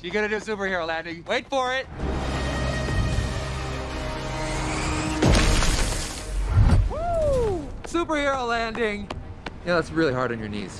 She's gonna do superhero landing. Wait for it. Woo! Superhero landing. Yeah, that's really hard on your knees.